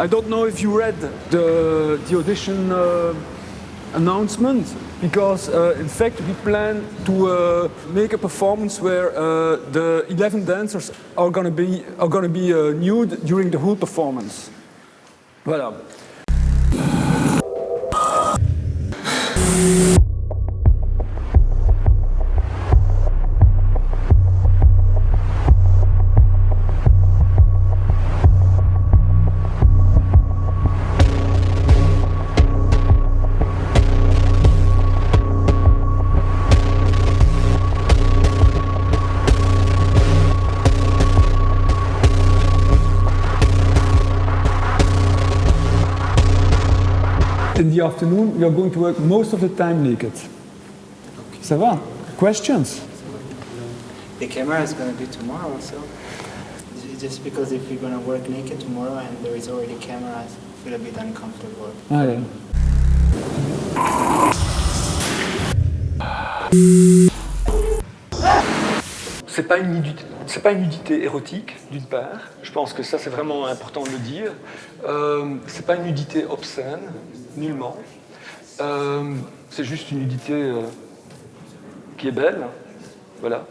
I don't know if you read the, the audition uh, announcement because uh, in fact we plan to uh, make a performance where uh, the 11 dancers are gonna be, are gonna be uh, nude during the whole performance. Voilà. In the afternoon, we are going to work most of the time naked. Okay. Ça va? Questions? The camera is going to be tomorrow, so just because if you're going to work naked tomorrow and there is already cameras, I feel a bit uncomfortable. Ah, yeah. C'est pas une nudité, c'est pas une nudité érotique d'une part. Je pense que ça c'est vraiment important de le dire. Euh, c'est pas une nudité obscène, nullement. Euh, c'est juste une nudité euh, qui est belle, voilà.